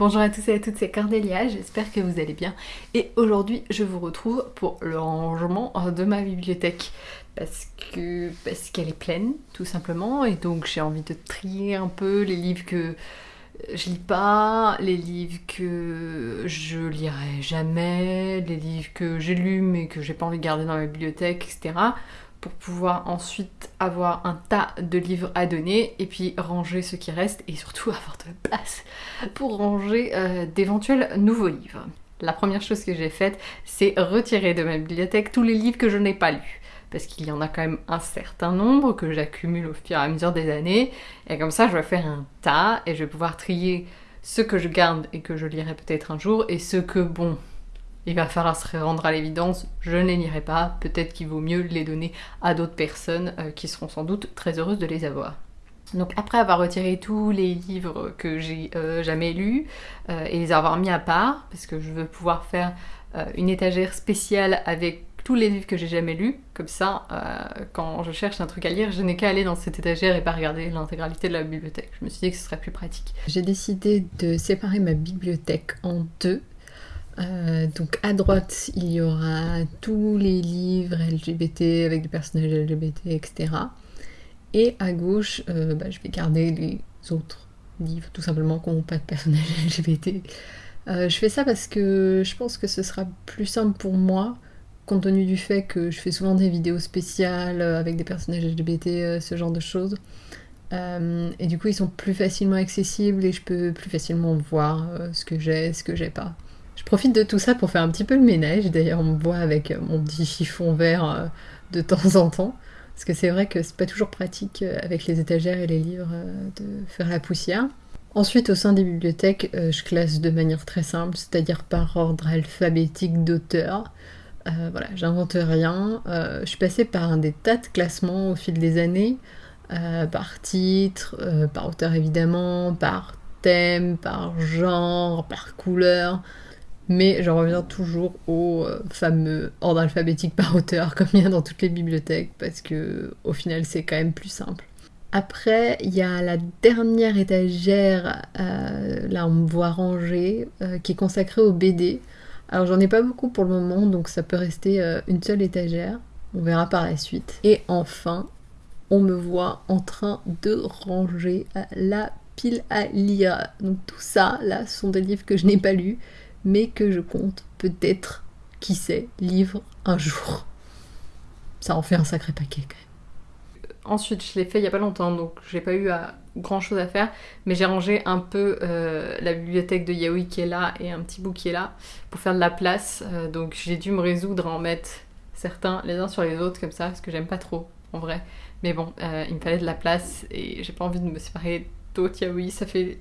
Bonjour à tous et à toutes, c'est Cordélia, j'espère que vous allez bien. Et aujourd'hui, je vous retrouve pour le rangement de ma bibliothèque. Parce que parce qu'elle est pleine, tout simplement. Et donc j'ai envie de trier un peu les livres que je lis pas, les livres que je lirai jamais, les livres que j'ai lus mais que j'ai pas envie de garder dans ma bibliothèque, etc pour pouvoir ensuite avoir un tas de livres à donner et puis ranger ce qui reste et surtout avoir de la place pour ranger euh, d'éventuels nouveaux livres. La première chose que j'ai faite, c'est retirer de ma bibliothèque tous les livres que je n'ai pas lus. Parce qu'il y en a quand même un certain nombre que j'accumule au fur et à mesure des années. Et comme ça, je vais faire un tas et je vais pouvoir trier ceux que je garde et que je lirai peut-être un jour et ceux que, bon, il va falloir se rendre à l'évidence, je ne les lirai pas, peut-être qu'il vaut mieux les donner à d'autres personnes euh, qui seront sans doute très heureuses de les avoir. Donc après avoir retiré tous les livres que j'ai euh, jamais lus euh, et les avoir mis à part, parce que je veux pouvoir faire une étagère spéciale avec tous les livres que j'ai jamais lus, comme ça, quand je cherche un truc à lire, je n'ai qu'à aller dans cette étagère et pas regarder l'intégralité de la bibliothèque. Je me suis dit que ce serait plus pratique. J'ai décidé de séparer ma bibliothèque en deux euh, donc à droite, il y aura tous les livres LGBT avec des personnages LGBT, etc. Et à gauche, euh, bah, je vais garder les autres livres, tout simplement, qui n'ont pas de personnages LGBT. Euh, je fais ça parce que je pense que ce sera plus simple pour moi, compte tenu du fait que je fais souvent des vidéos spéciales avec des personnages LGBT, ce genre de choses. et du coup, ils sont plus facilement accessibles et je peux plus facilement voir ce que j'ai, ce que j'ai pas. Je profite de tout ça pour faire un petit peu le ménage. D'ailleurs, on me voit avec mon petit chiffon vert euh, de temps en temps. Parce que c'est vrai que c'est pas toujours pratique euh, avec les étagères et les livres euh, de faire la poussière. Ensuite, au sein des bibliothèques, je classe de manière très simple, c'est-à-dire par ordre alphabétique d'auteur. voilà, j'invente rien. je suis passée par des tas de classements au fil des années, par titre, par auteur évidemment, par thème, par genre, par couleur mais j'en reviens toujours au euh, fameux ordre alphabétique par auteur, comme il y a dans toutes les bibliothèques, parce que au final c'est quand même plus simple. Après, il y a la dernière étagère, euh, là on me voit ranger, euh, qui est consacrée au BD. Alors j'en ai pas beaucoup pour le moment, donc ça peut rester une seule étagère. On verra par la suite. Et enfin, on me voit en train de ranger la pile à lire. Donc tout ça, là, ce sont des livres que je n'ai pas lus mais que je compte peut-être, qui sait, livre un jour. Ça en fait un sacré paquet quand même. Ensuite, je l'ai fait il y a pas longtemps, donc j'ai pas eu grand chose à faire, mais j'ai rangé un peu euh, la bibliothèque de Yaoi qui est là et un petit bout qui est là pour faire de la place. Euh, donc j'ai dû me résoudre à en mettre certains les uns sur les autres comme ça, parce que j'aime pas trop en vrai. Mais bon, euh, il me fallait de la place et j'ai pas envie de me séparer d'autres Yaoi. Ça fait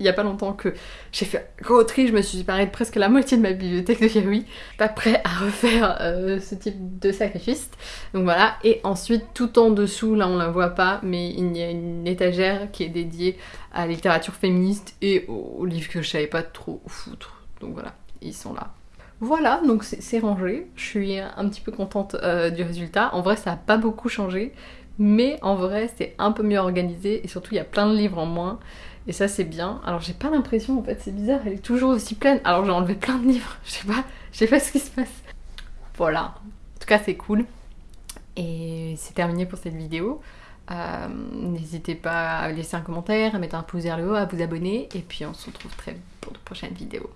il n'y a pas longtemps que j'ai fait gros je me suis séparée de presque la moitié de ma bibliothèque de Yaoi. Pas prêt à refaire euh, ce type de sacrifice. Donc voilà, et ensuite tout en dessous, là on la voit pas, mais il y a une étagère qui est dédiée à la littérature féministe et aux livres que je savais pas trop foutre. Donc voilà, ils sont là. Voilà, donc c'est rangé. Je suis un petit peu contente euh, du résultat. En vrai, ça n'a pas beaucoup changé, mais en vrai, c'est un peu mieux organisé et surtout, il y a plein de livres en moins. Et ça c'est bien. Alors j'ai pas l'impression en fait, c'est bizarre, elle est toujours aussi pleine. Alors j'ai enlevé plein de livres, je sais pas, je sais pas ce qui se passe. Voilà, en tout cas c'est cool. Et c'est terminé pour cette vidéo. Euh, n'hésitez pas à laisser un commentaire, à mettre un pouce vers le haut, à vous abonner. Et puis on se retrouve très vite pour de prochaines vidéos.